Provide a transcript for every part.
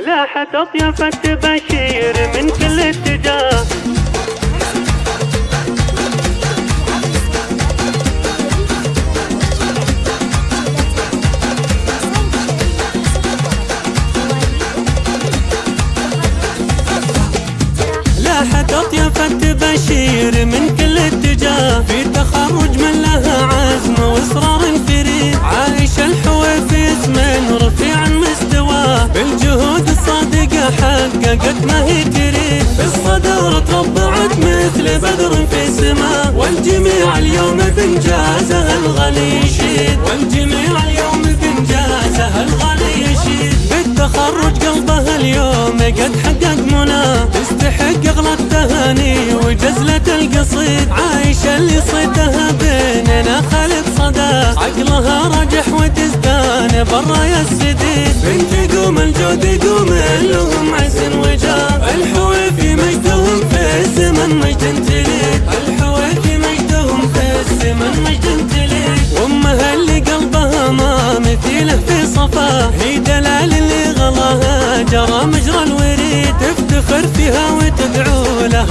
لاحت أطياف التباشير من كل اتجاه. لاحت أطياف التباشير من حققت ما هي تريد بالصدارة تربعت مثل بدر في سماء والجميع اليوم بإنجازها الغلي يشيد. والجميع اليوم بإنجازها الغلي يشيد. بالتخرج قلبها اليوم قد حقق مناه تستحق أغلى التهاني وجزلة القصيد. عايشة اللي صيدها بيننا خالد صدى عقلها رجح وتزدان برايا السديد. بنت قوم الجود يقوم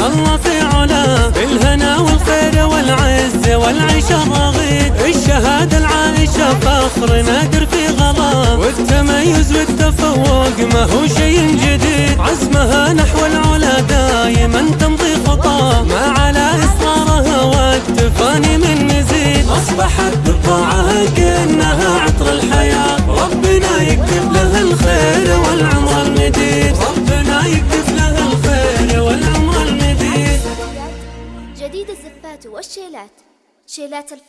الله في علاه بالهنا والخير والعز والعيش الرغيد. الشهادة العايشة فخر نادر في غلا. والتميز والتفوق ما هو شيء جديد. عزمها نحو العلا دايما تمضي خطاه ما على إصرارها والتفاني من مزيد. أصبحت بطاعها كأنها عطر الحياة. ربنا يكتب لها جديد الزفات والشيلات. شيلات الفتح